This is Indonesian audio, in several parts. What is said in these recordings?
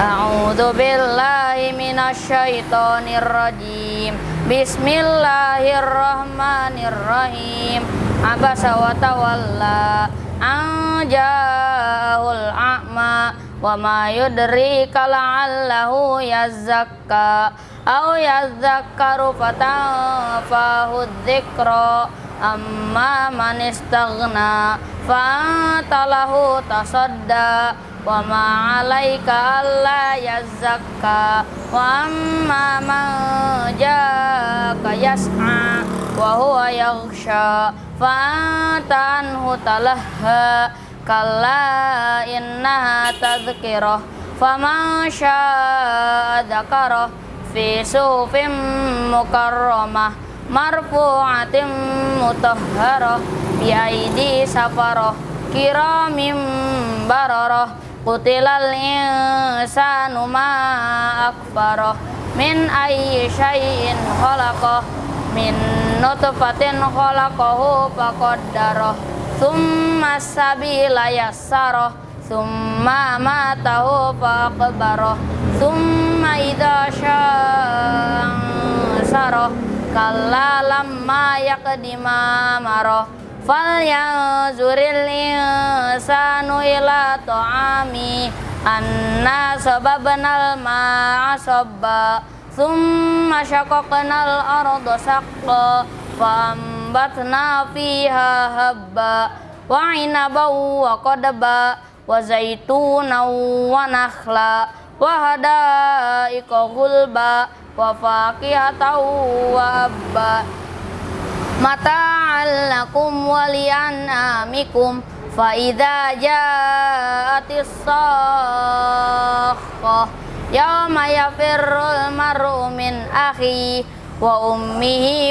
A'udzu billahi minasyaitonir rajim. Bismillahirrahmanirrahim. Abasa wa tawalla an ja'ahul a'ma wa ma yudrika la'allahu yazakka aw yazakkaru fatanfahu dzikra amma man istaghna fa lahu tasadda wa ma 'alaika alla yazakka wa amma man jaka yas'a wa huwa yaghsha. Fa anta anhu talaha kalla innaha tadhkirah faman syaa'a dzakarah fi sufim mukarramah marfu'atin mutahharah bi aidi safarah kiramim bararah qutilal insanu ma akfarah min ayyi syai'in khalaqah min nutfatin khalaqahu faqaddarah thumma sabila yassarah thumma matahu faqbarah thumma idza sya'an kalla lamma yaqdima marah fal yanzuril insanu ila ta'ami anna sababnal ma'a sabba thumma syaqaqnal arda saqqa fambatna fiha habba wa inaban wa qadba wa zaitunan wa nakhla wa hadaiqa gulba wa faqihatan wa abba mata'al lakum wa li'anamikum fa idza ja'atis sakhah yawma yafirrul mar'u min akhi wa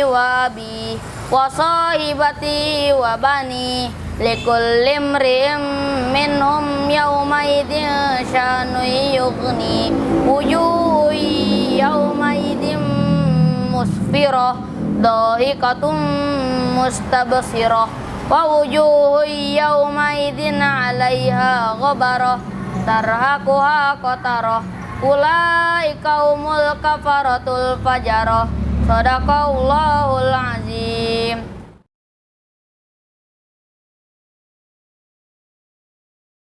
wa abi wa sahibati wa bani likulli imri'in minhum dhahikatum mustabsirah wa wujuh yawma idin 'alaiha ghabarah tarhaquha qatarah ulaika humul kafaratul fajarah sadaqallahul azim